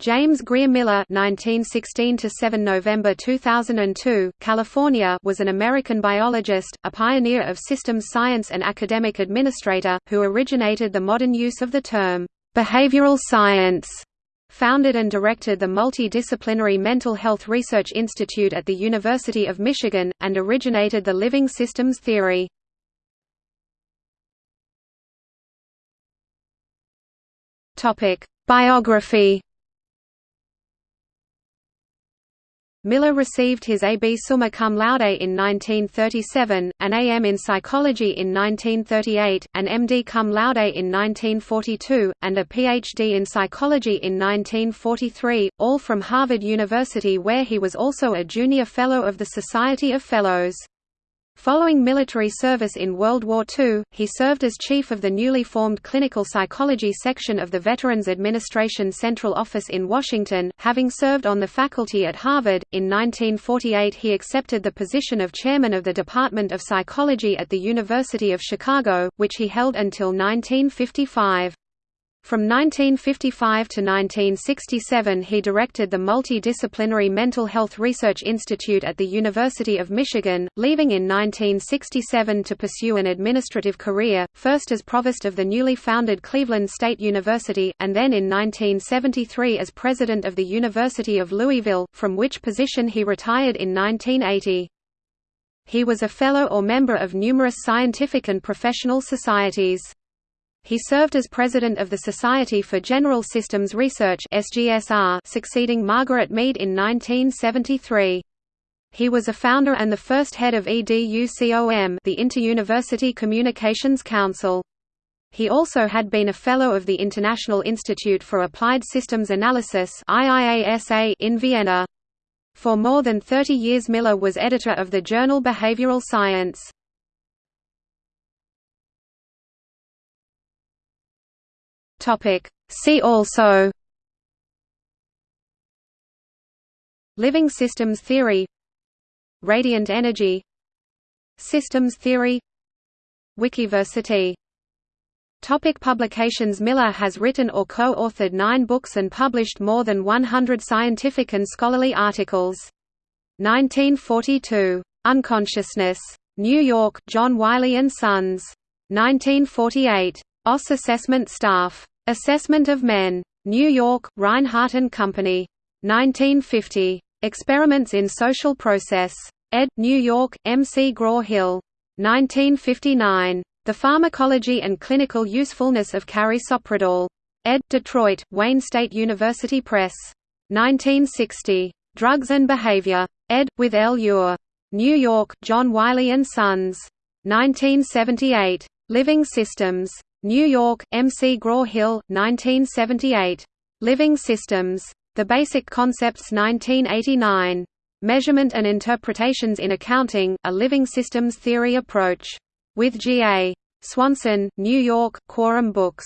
James Grier Miller (1916–7 November 2002), California, was an American biologist, a pioneer of systems science and academic administrator, who originated the modern use of the term behavioral science. Founded and directed the multidisciplinary Mental Health Research Institute at the University of Michigan, and originated the living systems theory. Topic: Biography Miller received his A.B. summa cum laude in 1937, an A.M. in psychology in 1938, an M.D. cum laude in 1942, and a Ph.D. in psychology in 1943, all from Harvard University where he was also a junior fellow of the Society of Fellows. Following military service in World War II, he served as chief of the newly formed Clinical Psychology Section of the Veterans Administration Central Office in Washington. Having served on the faculty at Harvard, in 1948 he accepted the position of chairman of the Department of Psychology at the University of Chicago, which he held until 1955. From 1955 to 1967 he directed the Multidisciplinary Mental Health Research Institute at the University of Michigan, leaving in 1967 to pursue an administrative career, first as provost of the newly founded Cleveland State University, and then in 1973 as president of the University of Louisville, from which position he retired in 1980. He was a fellow or member of numerous scientific and professional societies. He served as president of the Society for General Systems Research succeeding Margaret Mead in 1973. He was a founder and the first head of EDUCOM, the Inter-University Communications Council. He also had been a fellow of the International Institute for Applied Systems Analysis in Vienna. For more than 30 years Miller was editor of the journal Behavioral Science. Topic. See also Living systems theory Radiant energy Systems theory Wikiversity Topic publications Miller has written or co-authored nine books and published more than 100 scientific and scholarly articles. 1942. Unconsciousness. New York, John Wiley & Sons. 1948. OSS Assessment Staff. Assessment of Men. New York, Rinehart and Company. 1950. Experiments in Social Process. ed. New York, M. C. Graw-Hill. 1959. The Pharmacology and Clinical Usefulness of Carisoprodol. ed. Detroit, Wayne State University Press. 1960. Drugs and Behavior. ed. with L. Uhr. New York, John Wiley & Sons. 1978. Living Systems. New York, M. C. Graw-Hill, 1978. Living Systems. The Basic Concepts 1989. Measurement and Interpretations in Accounting, A Living Systems Theory Approach. With G. A. Swanson, New York, Quorum Books.